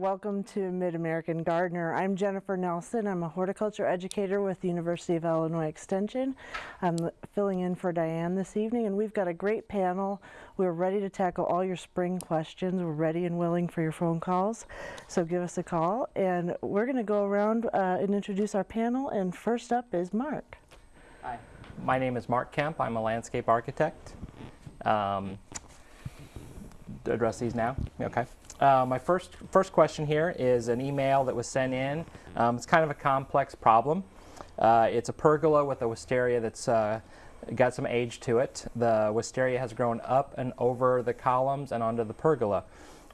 welcome to Mid-American Gardener. I'm Jennifer Nelson. I'm a horticulture educator with the University of Illinois Extension. I'm filling in for Diane this evening and we've got a great panel. We're ready to tackle all your spring questions. We're ready and willing for your phone calls. So give us a call and we're going to go around uh, and introduce our panel and first up is Mark. Hi, my name is Mark Kemp. I'm a landscape architect. Um, address these now? Okay. Uh, my first, first question here is an email that was sent in. Um, it's kind of a complex problem. Uh, it's a pergola with a wisteria that's uh, got some age to it. The wisteria has grown up and over the columns and onto the pergola.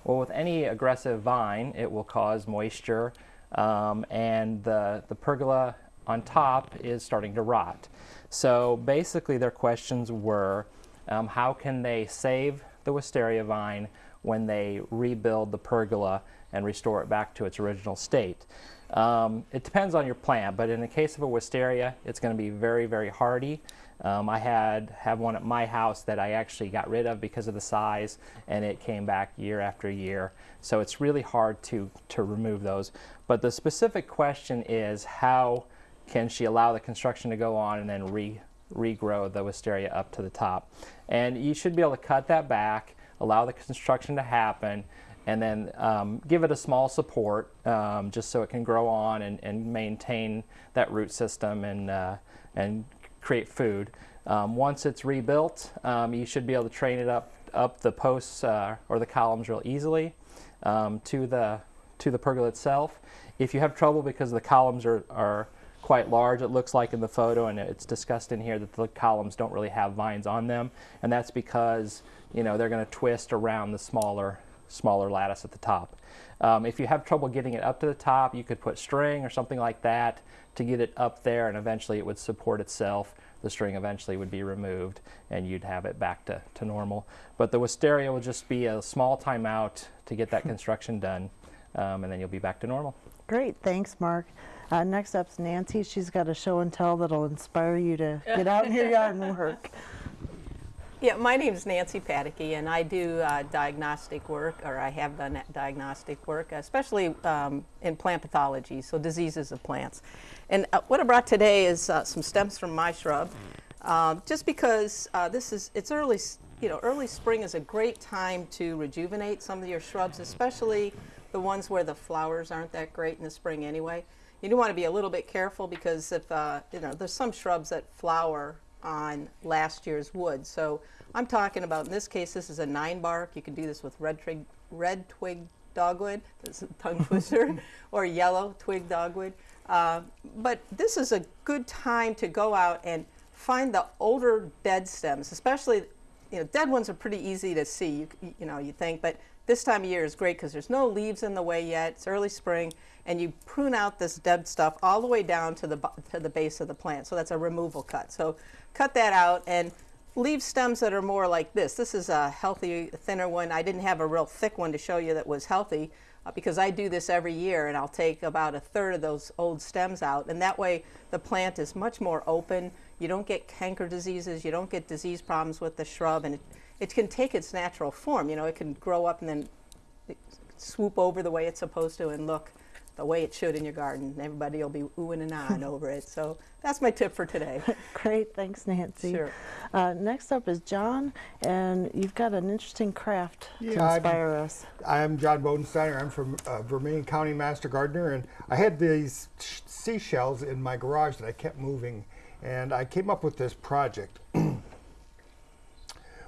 Well, with any aggressive vine, it will cause moisture um, and the, the pergola on top is starting to rot. So basically their questions were, um, how can they save the wisteria vine when they rebuild the pergola and restore it back to its original state. Um, it depends on your plant, but in the case of a wisteria, it's going to be very, very hardy. Um, I had have one at my house that I actually got rid of because of the size, and it came back year after year. So it's really hard to, to remove those. But the specific question is how can she allow the construction to go on and then re, regrow the wisteria up to the top? And you should be able to cut that back allow the construction to happen, and then um, give it a small support um, just so it can grow on and, and maintain that root system and, uh, and create food. Um, once it's rebuilt, um, you should be able to train it up, up the posts uh, or the columns real easily um, to, the, to the pergola itself. If you have trouble because the columns are, are quite large, it looks like in the photo, and it's discussed in here that the columns don't really have vines on them, and that's because you know, they're going to twist around the smaller, smaller lattice at the top. Um, if you have trouble getting it up to the top, you could put string or something like that to get it up there and eventually it would support itself. The string eventually would be removed and you'd have it back to, to normal. But the wisteria will just be a small timeout to get that construction done um, and then you'll be back to normal. Great, thanks Mark. Uh, next up's Nancy. She's got a show and tell that'll inspire you to get out in your yard and work. Yeah, my name is Nancy Pataky, and I do uh, diagnostic work, or I have done diagnostic work, especially um, in plant pathology, so diseases of plants. And uh, what I brought today is uh, some stems from my shrub, uh, just because uh, this is, it's early, you know, early spring is a great time to rejuvenate some of your shrubs, especially the ones where the flowers aren't that great in the spring anyway. You do want to be a little bit careful because if, uh, you know, there's some shrubs that flower on last year's wood. So I'm talking about, in this case, this is a nine bark. You can do this with red twig, red twig dogwood, that's a tongue twister, or yellow twig dogwood. Uh, but this is a good time to go out and find the older dead stems, especially, you know, dead ones are pretty easy to see, you, you know, you think, but this time of year is great because there's no leaves in the way yet, it's early spring, and you prune out this dead stuff all the way down to the, to the base of the plant. So that's a removal cut. So cut that out and leave stems that are more like this. This is a healthy, thinner one. I didn't have a real thick one to show you that was healthy uh, because I do this every year and I'll take about a third of those old stems out and that way the plant is much more open. You don't get canker diseases, you don't get disease problems with the shrub and it, it can take its natural form. You know, it can grow up and then swoop over the way it's supposed to and look the way it should in your garden. Everybody will be oohing and ahhing over it. So that's my tip for today. Great, thanks Nancy. Sure. Uh, next up is John, and you've got an interesting craft yeah, to inspire I'm, us. I'm John Bodensteiner. I'm from uh, Vermilion County Master Gardener, and I had these seashells in my garage that I kept moving, and I came up with this project.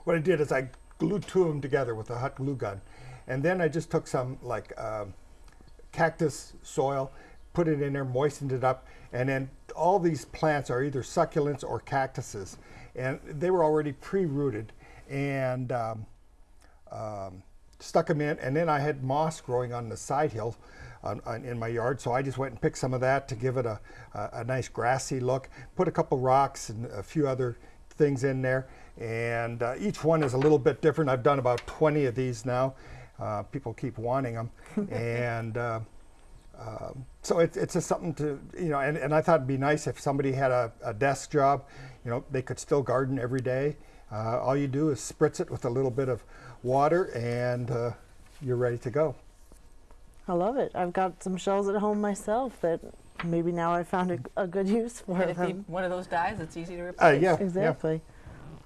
what I did is I glued two of them together with a hot glue gun, and then I just took some like. Uh, cactus soil, put it in there, moistened it up, and then all these plants are either succulents or cactuses. And they were already pre-rooted and um, um, stuck them in. And then I had moss growing on the side hill on, on, in my yard. So I just went and picked some of that to give it a, a, a nice grassy look. Put a couple rocks and a few other things in there. And uh, each one is a little bit different. I've done about 20 of these now. Uh, people keep wanting them. and uh, uh, so it, it's just something to, you know, and, and I thought it'd be nice if somebody had a, a desk job, you know, they could still garden every day. Uh, all you do is spritz it with a little bit of water and uh, you're ready to go. I love it. I've got some shells at home myself that maybe now I found a, a good use for And them. you- one of those dies, it's easy to Uh, replace. yeah, yeah. Exactly.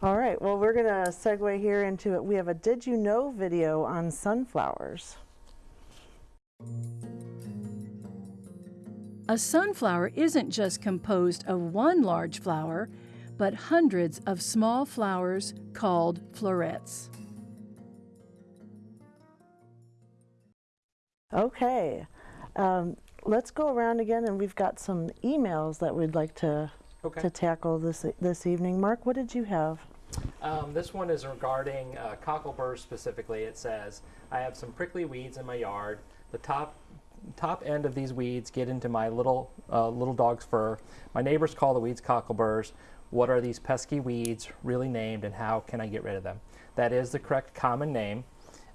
All right, well, we're going to segue here into it. We have a Did You Know video on sunflowers. A sunflower isn't just composed of one large flower, but hundreds of small flowers called florets. Okay, um, let's go around again, and we've got some emails that we'd like to, Okay. to tackle this, this evening. Mark, what did you have? Um, this one is regarding uh, cockleburs specifically. It says, I have some prickly weeds in my yard. The top top end of these weeds get into my little uh, little dog's fur. My neighbors call the weeds cockleburs. What are these pesky weeds really named and how can I get rid of them? That is the correct common name.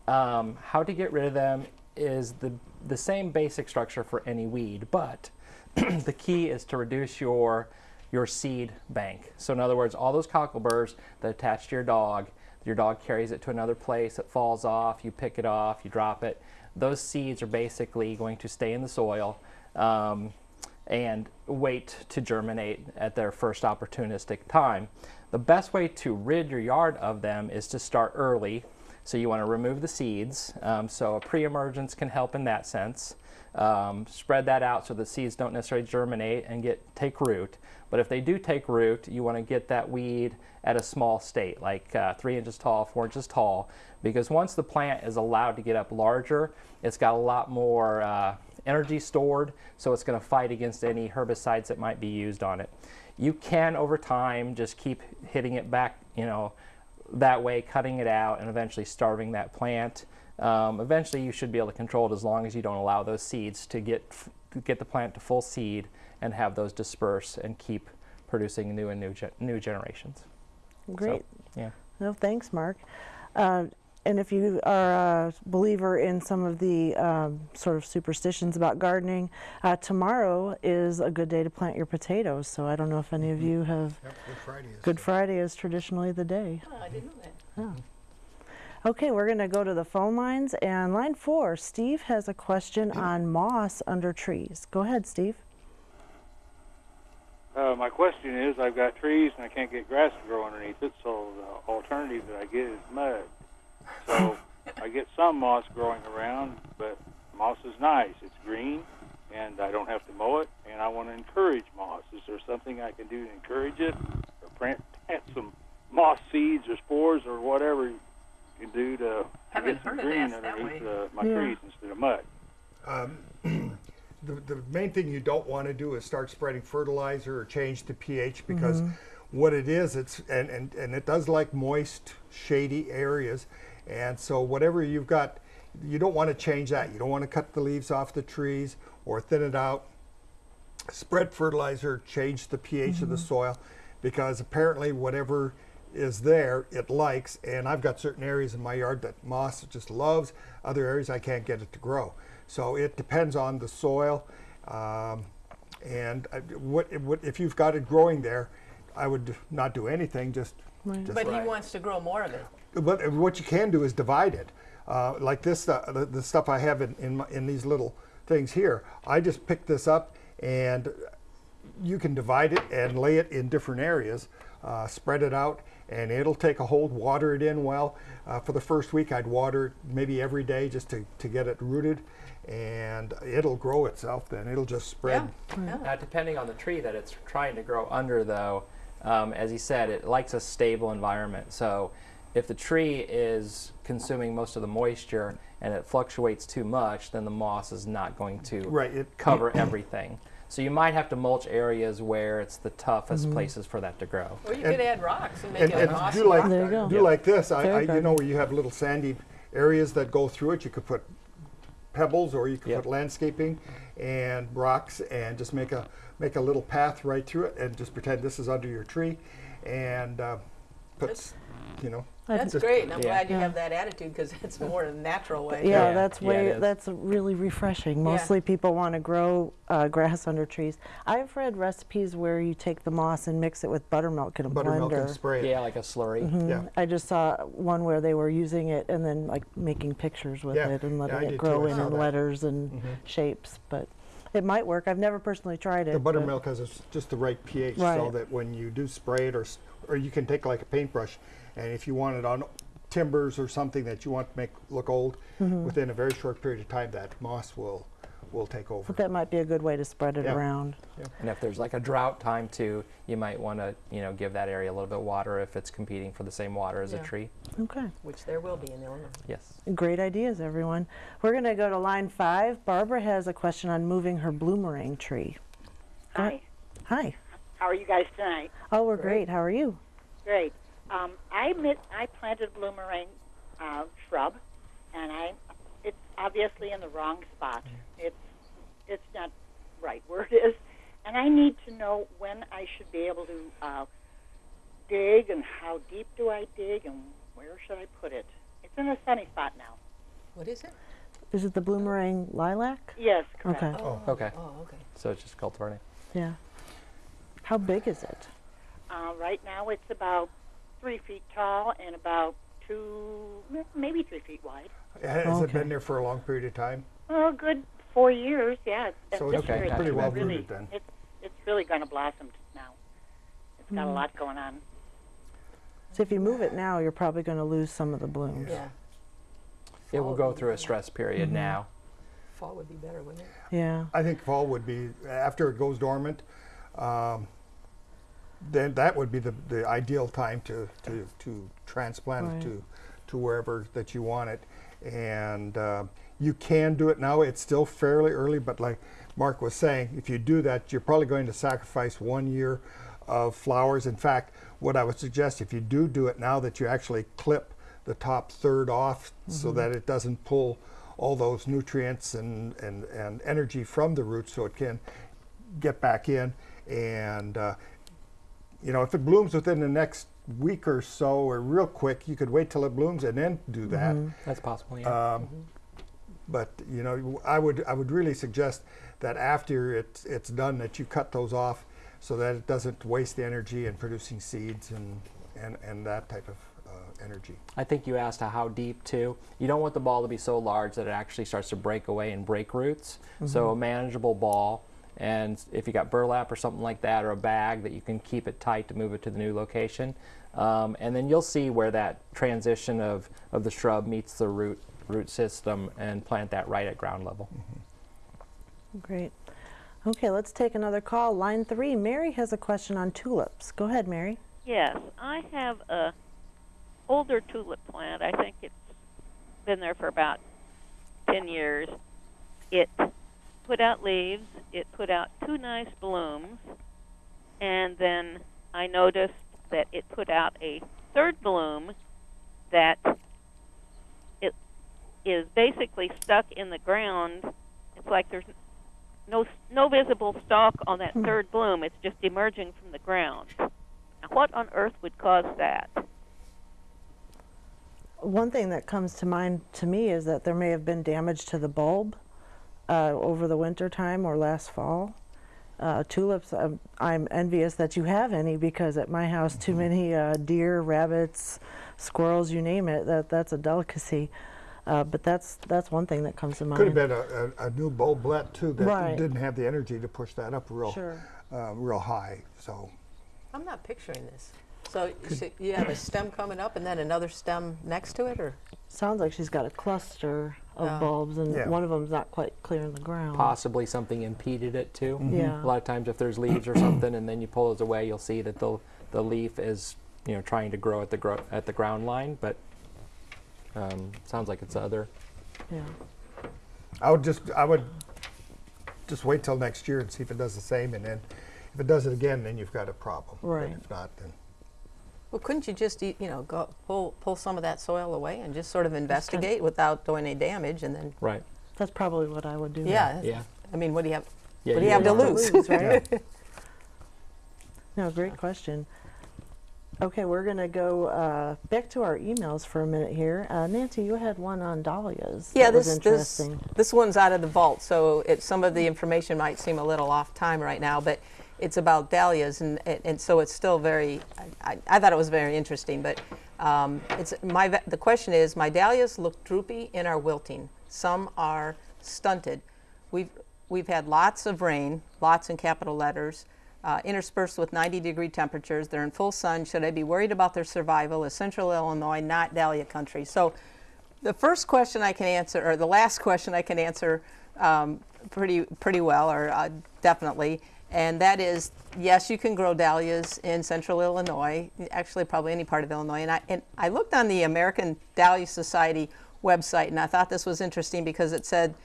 Um, how to get rid of them is the, the same basic structure for any weed, but the key is to reduce your your seed bank. So in other words, all those cockleburs that attach to your dog, your dog carries it to another place, it falls off, you pick it off, you drop it. Those seeds are basically going to stay in the soil um, and wait to germinate at their first opportunistic time. The best way to rid your yard of them is to start early. So you want to remove the seeds. Um, so a pre-emergence can help in that sense. Um, spread that out so the seeds don't necessarily germinate and get take root. But if they do take root, you want to get that weed at a small state, like uh, three inches tall, four inches tall, because once the plant is allowed to get up larger, it's got a lot more uh, energy stored, so it's going to fight against any herbicides that might be used on it. You can, over time, just keep hitting it back, you know, that way, cutting it out and eventually starving that plant. Um, eventually, you should be able to control it as long as you don't allow those seeds to get f- get the plant to full seed and have those disperse and keep producing new and new ge- new generations. Great. Yeah. No, thanks, Mark. Uh, and if you are a believer in some of the um, sort of superstitions about gardening, uh, tomorrow is a good day to plant your potatoes. So I don't know if any of you have. Yep, Good Friday is. Good Friday is traditionally the day. Oh, I didn't know that. Yeah. Okay, we're going to go to the phone lines. And line four, Steve has a question on moss under trees. Go ahead, Steve. Uh, my question is, I've got trees and I can't get grass to grow underneath it, so the alternative that I get is mud. So I get some moss growing around, but moss is nice. It's green, and I don't have to mow it, and I want to encourage moss. Is there something I can do to encourage it, or plant, plant some moss seeds or spores or whatever you can do to, to Haven't get some heard of green that that underneath uh, my Yeah. trees instead of mud? The, the main thing you don't want to do is start spreading fertilizer or change the pH because what it is, it's and, and, and it does like moist, shady areas. And so whatever you've got, you don't want to change that. You don't want to cut the leaves off the trees or thin it out. Spread fertilizer, change the pH of the soil because apparently whatever is there, it likes. And I've got certain areas in my yard that moss just loves, other areas I can't get it to grow. So it depends on the soil. Um, and I- what, what if you've got it growing there, I would not do anything, just, just But he wants to grow more of it. But what you can do is divide it. Uh, like this, uh, the, the stuff I have in, in, my, in these little things here, I just pick this up and you can divide it and lay it in different areas, uh, spread it out, and it'll take a hold, water it in well. Uh, for the first week, I'd water it maybe every day just to, to get it rooted, and it'll grow itself then. It'll just spread. Yeah. yeah. Now, depending on the tree that it's trying to grow under, though, um, as he said, it likes a stable environment. So, if the tree is consuming most of the moisture and it fluctuates too much, then the moss is not going to Right, it- cover everything. So you might have to mulch areas where it's the toughest places for that to grow. Or you And- could add rocks and make And, it a and mossy do like rock There you go. do like this. I, Fair I you know where you have little sandy areas that go through it. You could put pebbles, or you could Yep. put landscaping and rocks, and just make a make a little path right through it, and just pretend this is under your tree, and uh, put s- you know That's great, and I'm Yeah. glad you Yeah. have that attitude because it's more a natural way. Yeah, Yeah, that's way it is. that's really refreshing. Mostly people want to grow uh, grass under trees. I've read recipes where you take the moss and mix it with buttermilk in a Buttermilk blender. and spray it. Yeah, like a slurry. Yeah. I just saw one where they were using it and then like making pictures with Yeah, it and letting I it grow too. In saw in that. letters and shapes. But it might work. I've never personally tried it. The buttermilk has a s- just the right pH so that when you do spray it or, or you can take like a paintbrush and if you want it on timbers or something that you want to make look old, Mm-hmm. within a very short period of time that moss will, will take over. But that might be a good way to spread it Yeah. around. And if there's like a drought time too, you might want to, you know, give that area a little bit of water if it's competing for the same water as Yeah. a tree. Okay. Which there will be in Illinois. Yes. Great ideas, everyone. We're going to go to line five. Barbara has a question on moving her bloomerang tree. Hi, Hi. how are you guys tonight? Oh, we're great. How are you? Great. Um, I mit, I planted bloomerang uh, shrub, and I it's obviously in the wrong spot. It's it's not right where it is, and I need to know when I should be able to uh, dig and how deep do I dig and where should I put it. It's in a sunny spot now. What is it? Is it the bloomerang lilac? Yes, correct. Okay. Oh. Okay. Oh, okay. So it's just cultivating. Yeah. How big is it? Uh, right now it's about three feet tall and about two, maybe three feet wide. Has it been there for a long period of time? Oh, good four years, yeah. It's, So it's Okay, year pretty it's well really, rooted then. It's, it's really going to blossom now. It's got a lot going on. So if you move it now, you're probably going to lose some of the blooms. Yeah. It will go through a stress period now. Fall would be better, wouldn't it? Yeah. I think fall would be, after it goes dormant, um, then that would be the, the ideal time to, to, to transplant Right. it to, to wherever that you want it. And uh, you can do it now. It's still fairly early, but like Mark was saying, if you do that, you're probably going to sacrifice one year of flowers. In fact, what I would suggest, if you do do it now, that you actually clip the top third off so that it doesn't pull all those nutrients and, and, and energy from the roots so it can get back in. And, uh, you know, if it blooms within the next week or so or real quick, you could wait till it blooms and then do that. That's possible. Yeah. Um, but you know, I would I would really suggest that after it's it's done, that you cut those off so that it doesn't waste the energy in producing seeds and and, and that type of uh, energy. I think you asked how deep too. You don't want the ball to be so large that it actually starts to break away and break roots. So a manageable ball, and if you got burlap or something like that, or a bag that you can keep it tight to move it to the new location, um, and then you'll see where that transition of, of the shrub meets the root root system, and plant that right at ground level. Great. Okay, let's take another call. Line three. Mary has a question on tulips. Go ahead, Mary. Yes, I have a older tulip plant. I think it's been there for about 10 years. It put out leaves, it put out two nice blooms, and then I noticed that it put out a third bloom that it is basically stuck in the ground. It's like there's no no visible stalk on that hmm. third bloom. It's just emerging from the ground. Now, what on earth would cause that? One thing that comes to mind to me is that there may have been damage to the bulb uh, over the winter time or last fall. Uh, tulips, um, I'm envious that you have any because at my house, too many uh, deer, rabbits, squirrels, you name it. That that's a delicacy. Uh, but that's that's one thing that comes to mind. Could have been a, a, a new bulblet too that Right. didn't have the energy to push that up real Sure. uh, real high. So I'm not picturing this. So you you have a stem coming up and then another stem next to it, or? Sounds like she's got a cluster of Oh. bulbs, and Yeah. one of them's not quite clear in the ground. Possibly something impeded it too. Yeah. A lot of times, if there's leaves or something, and then you pull those away, you'll see that the the leaf is you know trying to grow at the gro- at the ground line, but um, sounds like it's other. Yeah. I would just I would just wait till next year and see if it does the same, and then if it does it again, then you've got a problem. But Right. if not, then Well, couldn't you just, eat- you know, go pull pull some of that soil away and just sort of investigate without doing any damage, and then, Right. That's probably what I would do. yeah. Yeah. I mean, what do you have? Yeah. What do you have to wouldn't- lose? right? No, great question. Okay, we're going to go uh, back to our emails for a minute here. Uh, Nancy, you had one on dahlias. Yeah, that was this, this, this one's out of the vault, so it, some of the information might seem a little off time right now, but it's about dahlias, and, and, and so it's still very, I, I, thought it was very interesting, but um, it's, my, the question is, my dahlias look droopy and are wilting. Some are stunted. We've, we've had lots of rain, lots in capital letters, uh, interspersed with 90 degree temperatures. They're in full sun. Should I be worried about their survival? Is central Illinois not dahlia country? So the first question I can answer, or the last question I can answer um, pretty, pretty well, or uh, definitely, and that is yes, you can grow dahlias in central Illinois, actually, probably any part of Illinois. And I, and I looked on the American Dahlia Society website, and I thought this was interesting because it said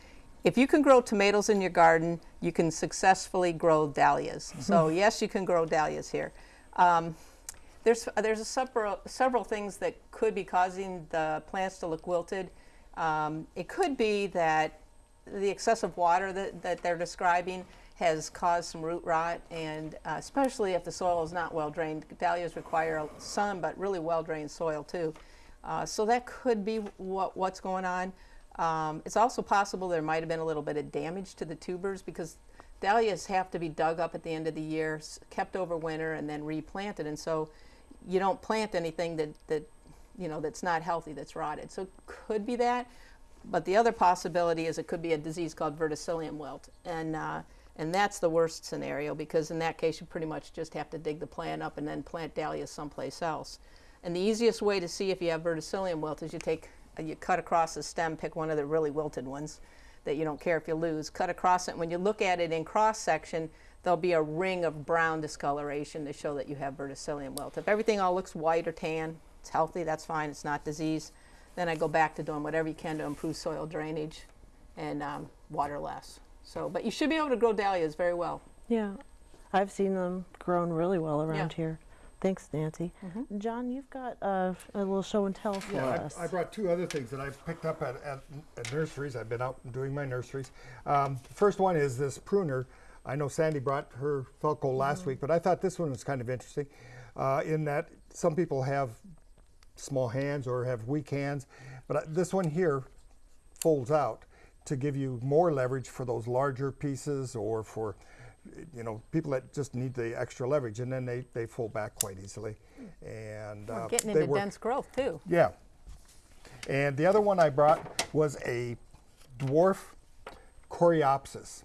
if you can grow tomatoes in your garden, you can successfully grow dahlias. So, yes, you can grow dahlias here. Um, there's there's a several several things that could be causing the plants to look wilted. Um, it could be that the excessive water that, that they're describing has caused some root rot, and uh, especially if the soil is not well drained. Dahlias require sun, but really well drained soil too. Uh, so that could be what, what's going on. Um, it's also possible there might have been a little bit of damage to the tubers because dahlias have to be dug up at the end of the year, kept over winter, and then replanted. And so you don't plant anything that, that you know that's not healthy, that's rotted. So it could be that. But the other possibility is it could be a disease called verticillium wilt, and uh, and that's the worst scenario because in that case you pretty much just have to dig the plant up and then plant dahlias someplace else. And the easiest way to see if you have verticillium wilt is you take uh, you cut across the stem, pick one of the really wilted ones that you don't care if you lose, cut across it. When you look at it in cross section, there'll be a ring of brown discoloration to show that you have verticillium wilt. If everything all looks white or tan, it's healthy, that's fine, it's not disease. Then I go back to doing whatever you can to improve soil drainage and um, water less. So, but you should be able to grow dahlias very well. Yeah, I've seen them grown really well around Yeah. Here. Thanks, Nancy. John, you've got uh, a little show and tell for Yeah, us. I, I brought two other things that I've picked up at, at, at nurseries. I've been out doing my nurseries. Um, first one is this pruner. I know Sandy brought her Felco last week, but I thought this one was kind of interesting uh, in that some people have small hands or have weak hands, but I- this one here folds out to give you more leverage for those larger pieces or for you know people that just need the extra leverage and then they, they fold back quite easily and We're uh, getting into work- dense growth too. yeah. And the other one I brought was a dwarf coreopsis.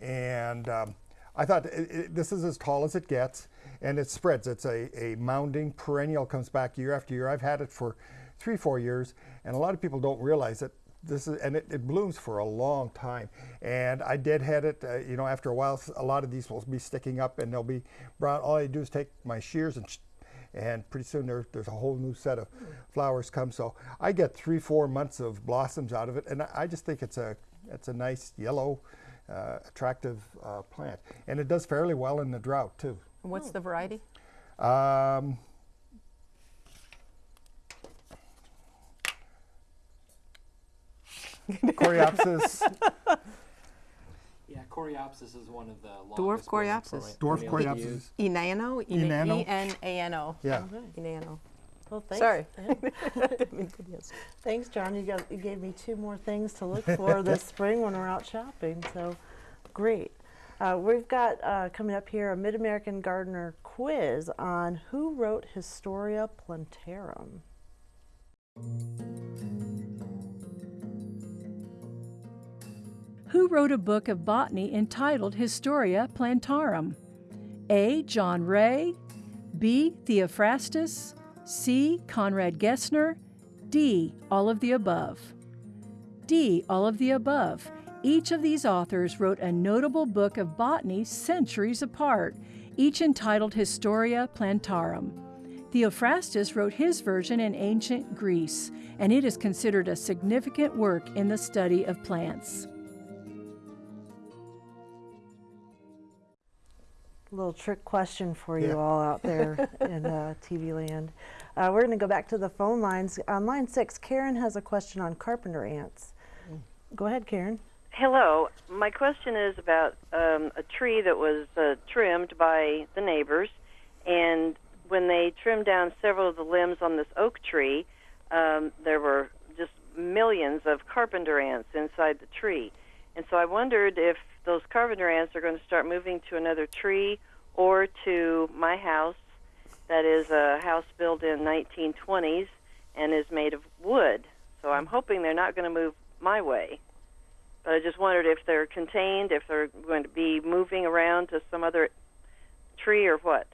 And um, I thought it, it, this is as tall as it gets, and it spreads. It's a, a mounding perennial, comes back year after year. I've had it for three, four years, and a lot of people don't realize that this is, and it, it blooms for a long time. And I deadhead it, uh, you know, after a while, a lot of these will be sticking up and they'll be brown. All I do is take my shears and sh- and pretty soon there, there's a whole new set of flowers come. So I get three, four months of blossoms out of it, and I, I just think it's a it's a nice yellow, uh, attractive uh, plant, and it does fairly well in the drought too. What's the variety? Um, Coreopsis, Yeah, Coreopsis is one of the Dwarf longest growing Coreopsis. dwarf Coreopsis. Enano? Enano? E-N-A-N-O. Yeah. Enano. well, thanks. Sorry. Thanks, John. You, got, you gave me two more things to look for this spring when we're out shopping. So great. Uh, we've got uh, coming up here a Mid American Gardener quiz on who wrote Historia Plantarum. Who wrote a book of botany entitled Historia Plantarum? A. John Ray, B. Theophrastus, C. Conrad Gessner, D. All of the above. D. All of the above. Each of these authors wrote a notable book of botany centuries apart, each entitled Historia Plantarum. Theophrastus wrote his version in ancient Greece, and it is considered a significant work in the study of plants. Little trick question for you Yeah. all out there in uh, TV land. Uh, we're going to go back to the phone lines. On line six, Karen has a question on carpenter ants. Go ahead, Karen. Hello. My question is about um, a tree that was uh, trimmed by the neighbors, and when they trimmed down several of the limbs on this oak tree, um, there were just millions of carpenter ants inside the tree. And so I wondered if those carpenter ants are going to start moving to another tree or to my house that is a house built in 1920s and is made of wood. So I'm hoping they're not going to move my way. But I just wondered if they're contained, if they're going to be moving around to some other tree or what.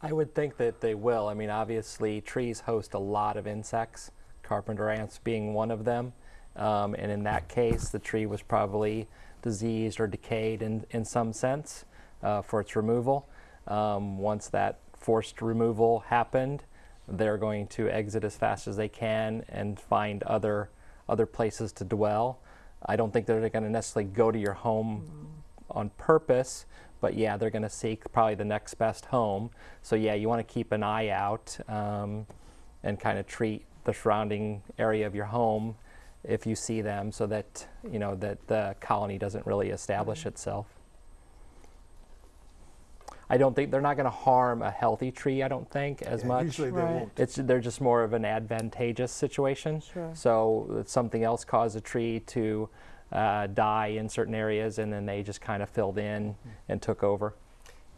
I would think that they will. I mean, obviously, trees host a lot of insects, carpenter ants being one of them. Um, and in that case, the tree was probably diseased or decayed in, in some sense uh, for its removal. Um, once that forced removal happened, they're going to exit as fast as they can and find other other places to dwell. I don't think they're going to necessarily go to your home on purpose, but yeah, they're going to seek probably the next best home. So yeah, you want to keep an eye out um, and kind of treat the surrounding area of your home if you see them, so that you know that the colony doesn't really establish itself. I don't think they're not going to harm a healthy tree. I don't think as Yeah, much. Usually they Right. won't. It's they're just more of an advantageous situation. Sure. So something else caused a tree to uh, die in certain areas, and then they just kind of filled in and took over.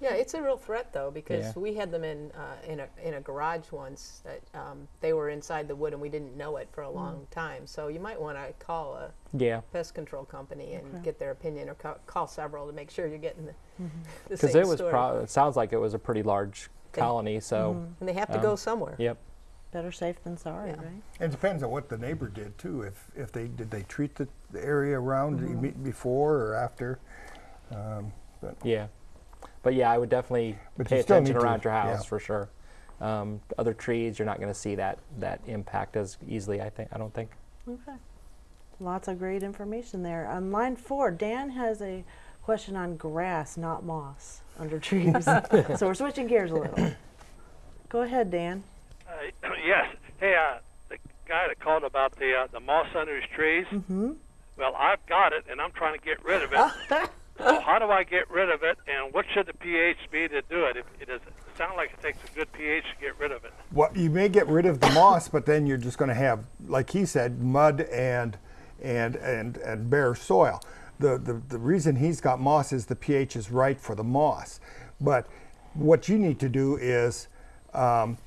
Yeah, it's a real threat though because Yeah. we had them in uh, in a in a garage once that um, they were inside the wood and we didn't know it for a long time. So you might want to call a Yeah, pest control company and get their opinion, or ca- call several to make sure you're getting the, the because same it was. Pro- it sounds like it was a pretty large They- colony. So and they have to um, go somewhere. yep. Better safe than sorry, Yeah. right? It depends on what the neighbor did too. If if they did they treat the, the area around Mm-hmm. before or after. Um, but Yeah, but yeah, I would definitely But pay attention need to- around your house yeah. for sure. Um, other trees, you're not going to see that that impact as easily. I think. I don't think. Okay. Lots of great information there. On line four, Dan has a question on grass, not moss, under trees. so we're switching gears a little. Go ahead, Dan. Uh, yes. Hey, uh, the guy that called about the uh, the moss under his trees. Mm-hmm. Well, I've got it, and I'm trying to get rid of it. so how do I get rid of it, and what should the pH be to do it? If it does it sound like it takes a good pH to get rid of it. Well, you may get rid of the moss, but then you're just going to have, like he said, mud and and and and bare soil. The, the the reason he's got moss is the pH is right for the moss. But what you need to do is um,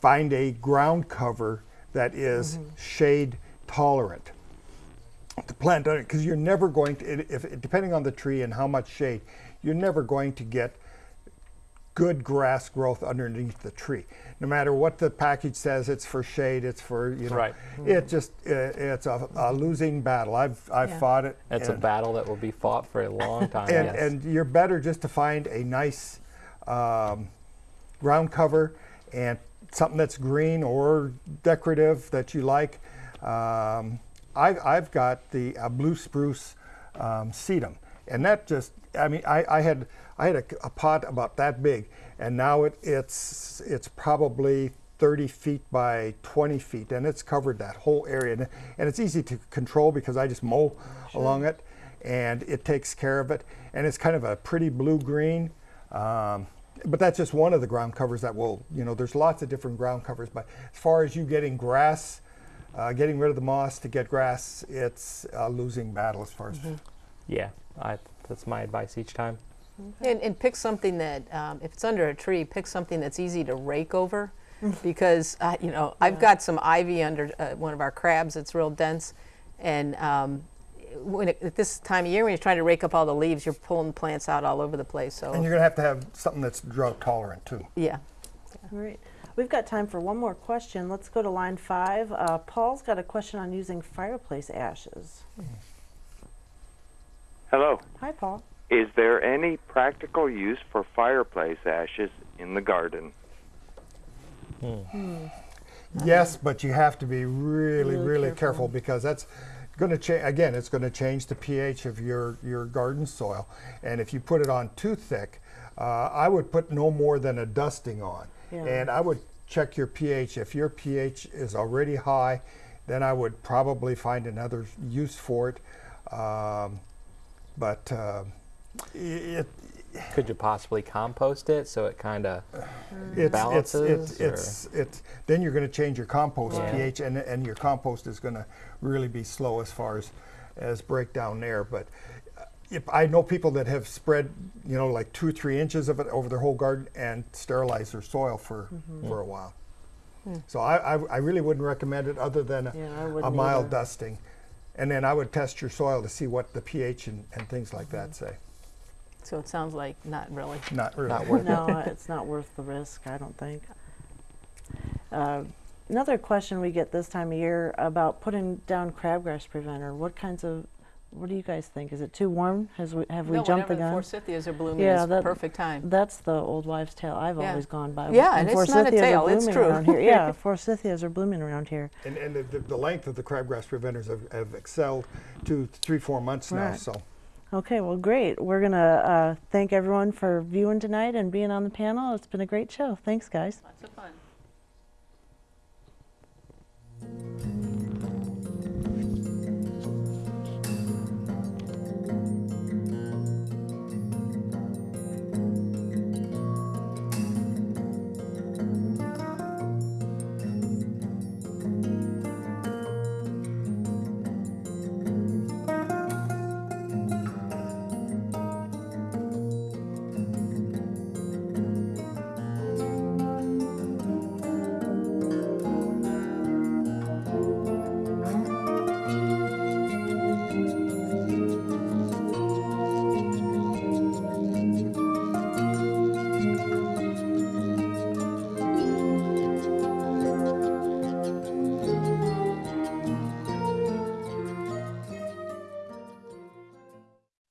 find a ground cover that is shade tolerant to plant on it because you're never going to if depending on the tree and how much shade you're never going to get good grass growth underneath the tree no matter what the package says it's for shade it's for you know Right. it just uh, it's a, a losing battle i've i've Yeah. fought it It's a battle that will be fought for a long time. and, yes. and you're better just to find a nice um, ground cover and something that's green or decorative that you like. Um, I, I've got the uh, blue spruce um, sedum, and that just I mean I, I had I had a, a pot about that big, and now it, it's it's probably 30 feet by 20 feet, and it's covered that whole area, and, and it's easy to control because I just mow along it and it takes care of it. And it's kind of a pretty blue green. Um, but that's just one of the ground covers that will, you know, there's lots of different ground covers. But as far as you getting grass, uh, getting rid of the moss to get grass, it's a losing battle as far as. yeah, I, that's my advice each time. And, and pick something that, um, if it's under a tree, pick something that's easy to rake over, because uh, you know I've got some ivy under uh, one of our crabs that's real dense, and um, when it, at this time of year when you're trying to rake up all the leaves, you're pulling plants out all over the place. So And you're going to have to have something that's drought tolerant too. yeah, All right. We've got time for one more question. Let's go to line five. Uh, Paul's got a question on using fireplace ashes. Hello. Hi, Paul. Is there any practical use for fireplace ashes in the garden? Yes, but you have to be really, Really really, careful. careful. because that's going to change. Again, it's going to change the pH of your your garden soil, and if you put it on too thick, uh, I would put no more than a dusting on, Yeah. and I would check your pH. If your pH is already high, then I would probably find another use for it. Um, but uh, it could you possibly compost it so it kind of It's, it's, balances? it's, it's, it's, then you're gonna change your compost Yeah. pH and, and your compost is gonna really be slow as far as, as breakdown there. But I know people that have spread, you know, like two, three inches of it over their whole garden and sterilized their soil for, Mm-hmm. for a while. So I, I, I really wouldn't recommend it other than a, Yeah, I a wouldn't mild either. dusting. And then I would test your soil to see what the pH and, and things like that say. So it sounds like not really. Not really. Not worth it. no, it's not worth the risk, I don't think. Uh, Another question we get this time of year about putting down crabgrass preventer. What kinds of, what do you guys think? Is it too warm? Has we, have we no, jumped the whenever gun? forsythias are blooming, Yeah, it's that- perfect time. That's the old wives' tale I've Yeah. always gone by. Yeah, and it's not a tale, it's true. Around here. Yeah, forsythias are blooming around here. And, and the, the, the length of the crabgrass preventers have, have excelled to three, four months now. So Okay, well, great. We're going to uh, thank everyone for viewing tonight and being on the panel. It's been a great show. Thanks, guys. Lots of fun.